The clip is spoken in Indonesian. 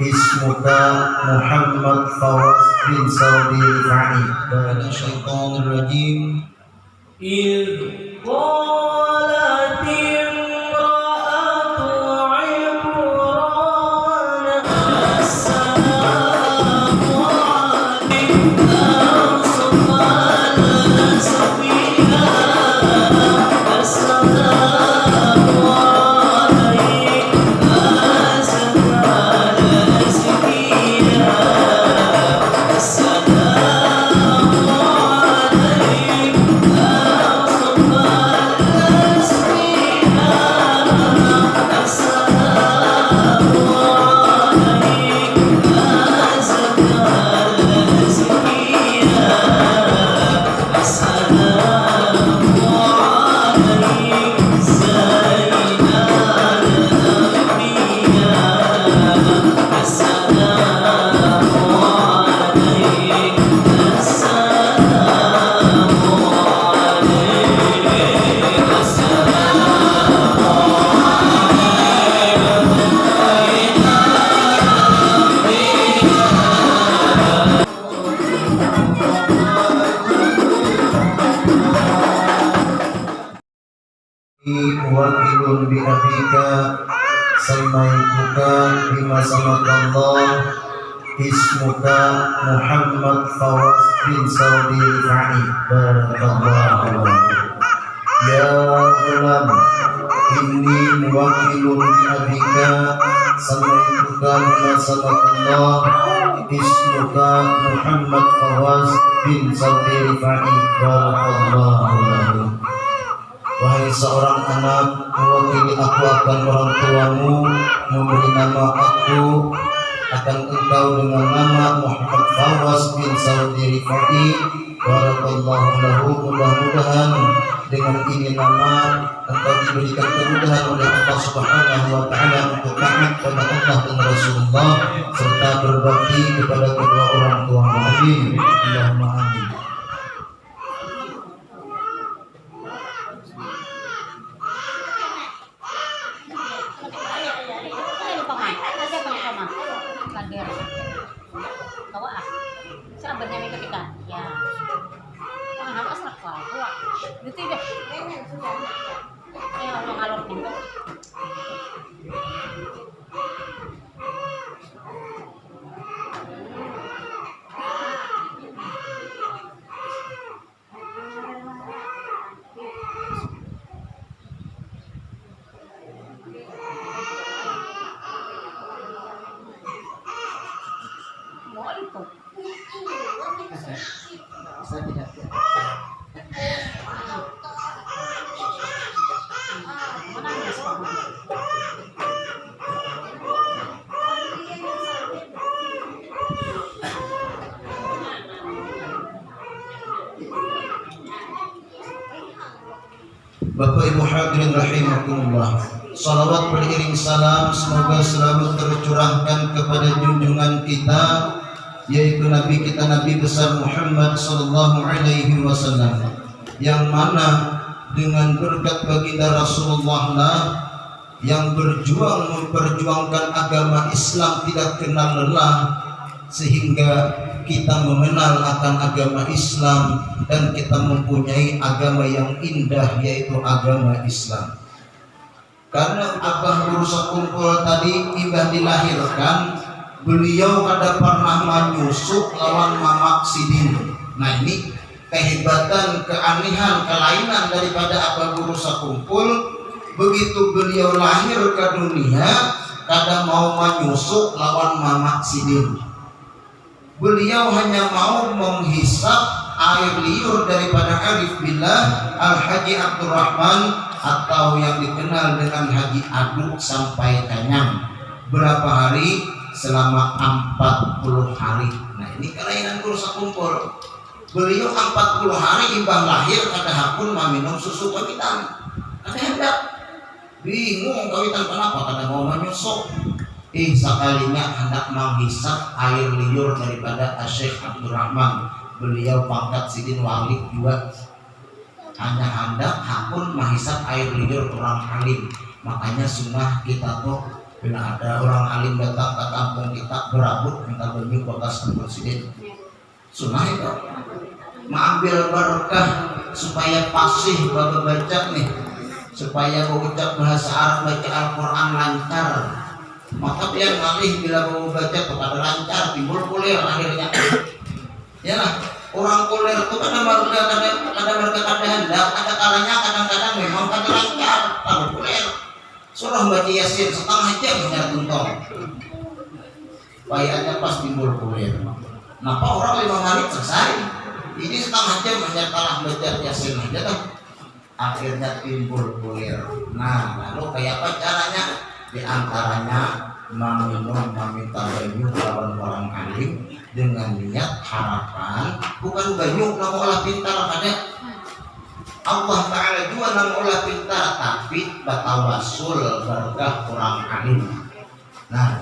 ismuka Muhammad Fawaz bin Saudi Rifai من الشيطان الرجيم إذ قالت wakilun bi abika samaituka bima samakallah ismuka Muhammad Fawaz bin Saudi Rifai barakallahu. Ya gulam inni wakilun bi abika. Samaituka bima samakallah ismuka Muhammad Fawaz bin Saudi Rifai barakallahu Wahai seorang anak, mewakili aku akan orang tuamu, memberi nama aku. Akan engkau dengan nama Muhammad Fawaz bin Saudi Rifai Barakallahu lahu mudah-mudahan dengan ini nama engkau diberikan kemudahan oleh Allah Subhanahu wa taala untuk taat pada Allah dan Rasulullah serta berbakti kepada kedua orang tua amin. Allahumma amin Dito deh. Ayo mga alok nito. Mo Bapak Ibu hadirin rahimakumullah. Salawat beriring salam semoga selalu tercurahkan kepada junjungan kita yaitu Nabi kita Nabi besar Muhammad sallallahu alaihi wasallam yang mana dengan berkat baginda Rasulullah lah yang berjuang memperjuangkan agama Islam tidak kenal lelah sehingga kita mengenal akan agama Islam dan kita mempunyai agama yang indah yaitu agama Islam. Karena Abah Burusa Kumpul tadi ibah dilahirkan, beliau kada pernah menyusup lawan Mamak Sidin. Nah ini kehebatan, keanehan, kelainan daripada Abah Burusa Kumpul. Begitu beliau lahir ke dunia, kada mau menyusup lawan Mamak Sidin beliau hanya mau menghisap air liur daripada Arif Billah Al-Haji Abdurrahman atau yang dikenal dengan Haji Aduk sampai kenyang berapa hari? Selama 40 hari. Nah ini kelainan kursa kumpul. Beliau 40 hari imbang lahir kada hakun meminum susu kawitan kada hendak bingung kawitan kenapa? Kada mau menyusuk ih sekalinya hendak menghisap air liur daripada Syekh Abdurrahman. Beliau pangkat sidin wali juga. Hanya hendak hakun menghisap air liur orang alim. Makanya sunnah kita tuh Bila ada orang alim datang ke kampung kita berabut minta banyu bekas presiden. Sunnah itu. Mengambil berkah supaya fasih bapak baca nih. Supaya mengucap bahasa Arab baca Al-Quran lancar maka dia ngalih bila mau baca kepada lancar timbul kulir akhirnya ya lah orang kulir itu kadang baru kadang kadang mereka kadang ada kalanya kadang-kadang memang kadang lancar kalau kulir surah baca yasin setengah jam hanya tuntong bayarnya pas timbul kulir Kenapa orang lima menit selesai? Ini setengah jam hanya kalah baca yasin aja tuh. Akhirnya timbul kulir. Nah, lalu kayak apa caranya? Di antaranya meminum meminta banyu lawan orang alim dengan niat harapan bukan banyu nama olah pintar pada Allah Ta'ala juga nama olah pintar tapi batawasul berkah orang alim. Nah